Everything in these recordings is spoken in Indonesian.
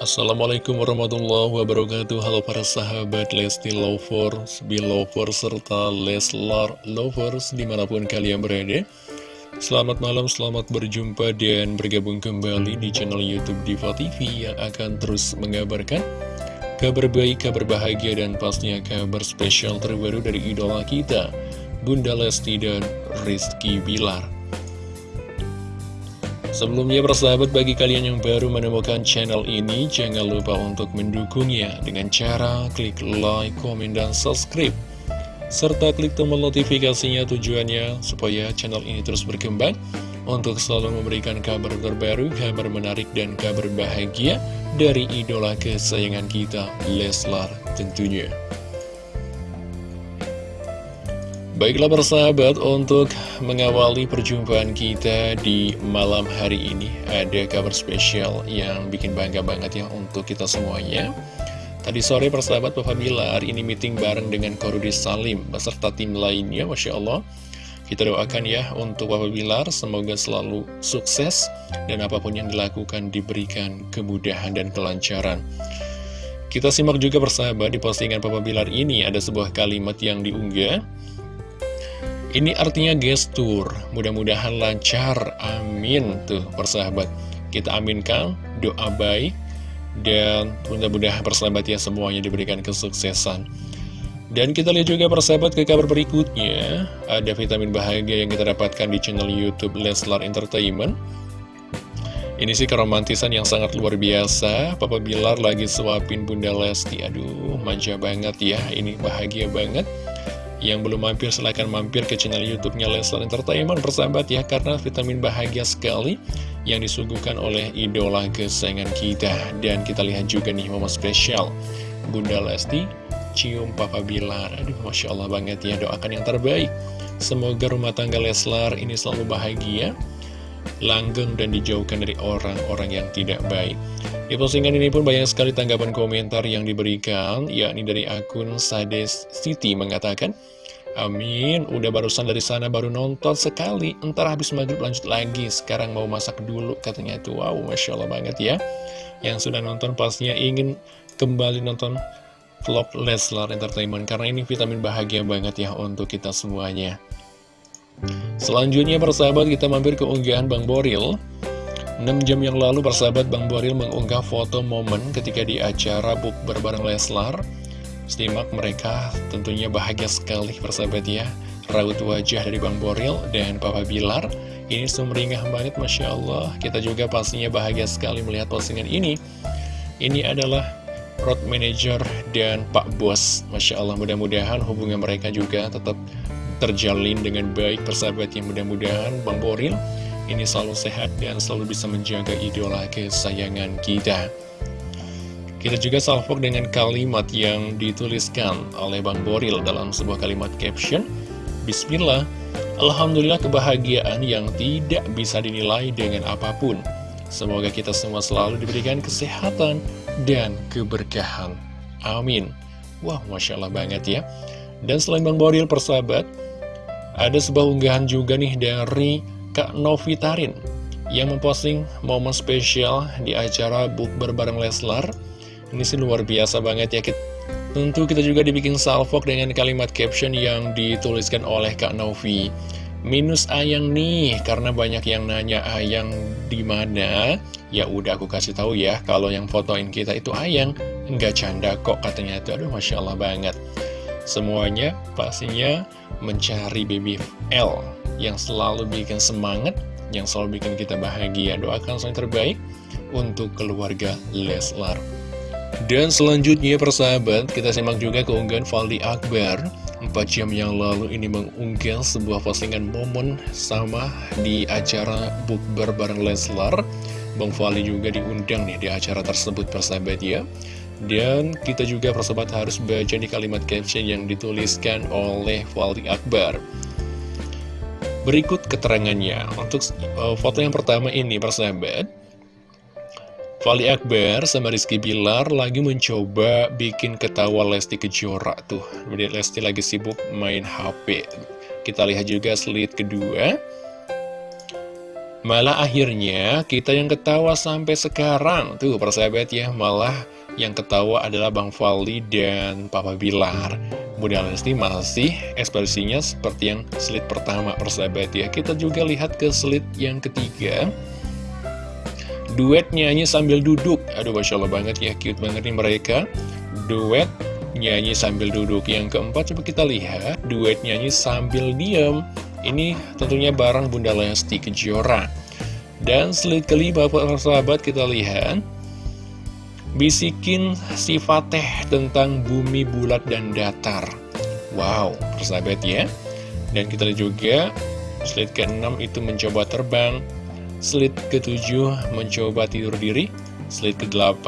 Assalamualaikum warahmatullahi wabarakatuh. Halo para sahabat Lesti Lovers, Belovers, serta Leslar Lovers di mana pun kalian berada. Selamat malam, selamat berjumpa dan bergabung kembali di channel Youtube Diva TV Yang akan terus mengabarkan kabar baik, kabar bahagia, dan pastinya kabar spesial terbaru dari idola kita Bunda Lesti dan Rizky Bilar Sebelumnya persahabat bagi kalian yang baru menemukan channel ini Jangan lupa untuk mendukungnya dengan cara klik like, komen, dan subscribe. Serta klik tombol notifikasinya tujuannya supaya channel ini terus berkembang Untuk selalu memberikan kabar terbaru, kabar menarik, dan kabar bahagia Dari idola kesayangan kita, Leslar tentunya Baiklah persahabat, untuk mengawali perjumpaan kita di malam hari ini Ada kabar spesial yang bikin bangga banget ya untuk kita semuanya. Tadi sore persahabat Papa Bilar ini meeting bareng dengan Korudis Salim beserta tim lainnya Masya Allah. Kita doakan ya untuk Papa Bilar semoga selalu sukses Dan apa pun yang dilakukan diberikan kemudahan dan kelancaran. Kita simak juga persahabat di postingan Papa Bilar ini ada sebuah kalimat yang diunggah ini artinya gestur, mudah-mudahan lancar, amin Tuh persahabat, kita aminkan doa baik Dan mudah-mudahan persahabat ya semuanya diberikan kesuksesan. Dan kita lihat juga persahabat ke kabar berikutnya. Ada vitamin bahagia yang kita dapatkan di channel Youtube Leslar Entertainment. Ini sih keromantisan yang sangat luar biasa. Papa Bilar lagi suapin Bunda Lesti. Aduh manja banget ya. Ini bahagia banget yang belum mampir silahkan mampir ke channel YouTube-nya Leslar Entertainment persahabat ya karena vitamin bahagia sekali yang disuguhkan oleh idola kesayangan kita. Dan kita lihat juga nih momen spesial Bunda Lesti cium Papa Bilar. Aduh Masya Allah banget ya doakan yang terbaik. Semoga rumah tangga Leslar ini selalu bahagia langgeng dan dijauhkan dari orang-orang yang tidak baik di postingan ini pun banyak sekali tanggapan komentar yang diberikan, yakni dari akun Sades City mengatakan, Amin, udah barusan dari sana baru nonton sekali, entar habis maghrib lanjut lagi, sekarang mau masak dulu, katanya itu, wow, Masya Allah banget ya. Yang sudah nonton pastinya ingin kembali nonton vlog Leslar Entertainment, karena ini vitamin bahagia banget ya untuk kita semuanya. Selanjutnya persahabat kita mampir ke unggahan Bang Boril. 6 jam yang lalu persahabat Bang Boril mengunggah foto momen ketika di acara book bareng Leslar. Simak mereka tentunya bahagia sekali persahabat ya. Raut wajah dari Bang Boril dan Papa Bilar. Ini sumringah banget Masya Allah. Kita juga pastinya bahagia sekali melihat postingan ini. Ini adalah road manager dan Pak Bos. Masya Allah mudah-mudahan hubungan mereka juga tetap terjalin dengan baik persahabat yang mudah-mudahan Bang Boril ini selalu sehat dan selalu bisa menjaga idola kesayangan kita. Kita juga salvok dengan kalimat yang dituliskan oleh Bang Boril dalam sebuah kalimat caption. Bismillah, Alhamdulillah kebahagiaan yang tidak bisa dinilai dengan apa pun. Semoga kita semua selalu diberikan kesehatan dan keberkahan. Amin. Wah, Masya Allah banget ya. Dan selain Bang Boril persahabat, ada sebuah unggahan juga nih dari Kak Novitarin yang memposting momen spesial di acara bukber bareng Leslar. Ini sih luar biasa banget ya. Tentu kita juga dibikin salvok dengan kalimat caption yang dituliskan oleh Kak Novi. Minus ayang nih, karena banyak yang nanya ayang di mana. Ya udah aku kasih tahu ya, kalau yang fotoin kita itu ayang, nggak canda kok katanya itu. Aduh, masya Allah banget. Semuanya pastinya mencari baby L yang selalu bikin semangat, yang selalu bikin kita bahagia. Doakan yang terbaik untuk keluarga Leslar. Dan selanjutnya persahabat, kita simak juga keunggahan Valdi Akbar 4 jam yang lalu ini mengunggah sebuah postingan momen sama di acara bukber bareng Leslar Bang Fali juga diundang nih di acara tersebut persahabat ya Dan kita juga persahabat harus baca di kalimat caption yang dituliskan oleh Valdi Akbar. Berikut keterangannya. Untuk uh, foto yang pertama ini persahabat Fali Akbar sama Rizky Bilar lagi mencoba bikin ketawa Lesti Kejora tuh. Jadi Lesti lagi sibuk main HP Kita lihat juga slide kedua. Malah akhirnya kita yang ketawa sampai sekarang Tuh persahabat ya. Malah yang ketawa adalah Bang Fali dan Papa Bilar. Bunda Lesti masih ekspresinya seperti yang slide pertama persahabat ya. Kita juga lihat ke slide yang ketiga. Duet nyanyi sambil duduk. Aduh Masya Allah banget ya cute banget nih mereka. Duet nyanyi sambil duduk. Yang keempat coba kita lihat. Duet nyanyi sambil diem. Ini tentunya barang Bunda Lesti Kejora. Dan slide kelima sahabat kita lihat Bisikin si Fateh tentang bumi bulat dan datar. Wow, persahabat ya. Dan kita juga Slide ke-6 itu mencoba terbang. Slide ke-7 mencoba tidur diri. Slide ke-8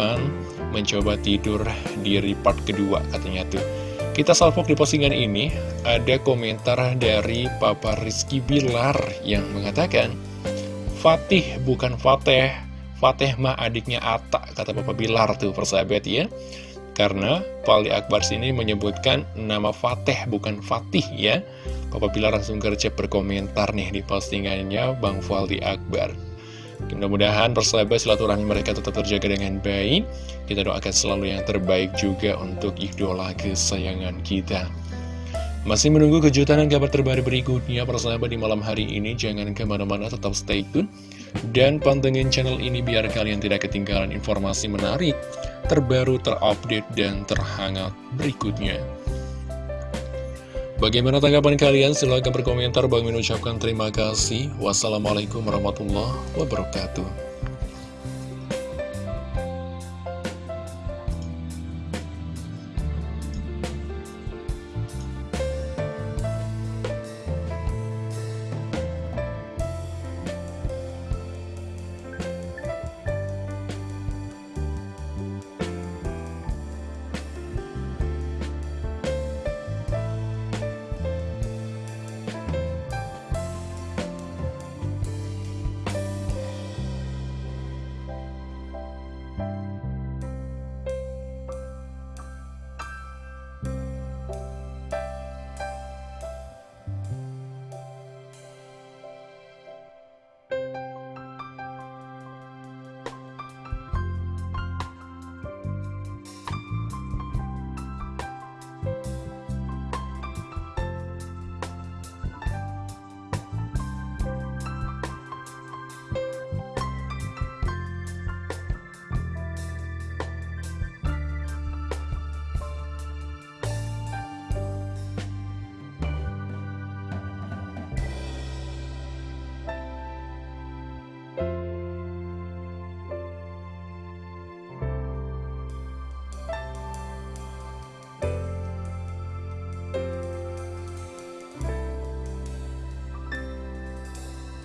mencoba tidur diri. Part kedua katanya tuh. Kita salvok di postingan ini, ada komentar dari Papa Rizky Bilar yang mengatakan, Fatih bukan Fateh, Fateh mah adiknya Atta, kata Papa Bilar tuh persahabat ya. Karena Pali Akbar sini menyebutkan nama Fateh bukan Fatih ya. Papa Bilar langsung gercep berkomentar nih di postingannya Bang Fali Akbar. Mudah-mudahan persahabat silaturahmi mereka tetap terjaga dengan baik. Kita doakan selalu yang terbaik juga untuk idola kesayangan kita. Masih menunggu kejutan dan kabar terbaru berikutnya persahabat di malam hari ini. Jangan ke mana-mana tetap stay tune. Dan pantengin channel ini biar kalian tidak ketinggalan informasi menarik, terbaru, terupdate, dan terhangat berikutnya. Bagaimana tanggapan kalian? Silahkan berkomentar. Bang ucapkan terima kasih. Wassalamualaikum warahmatullahi wabarakatuh.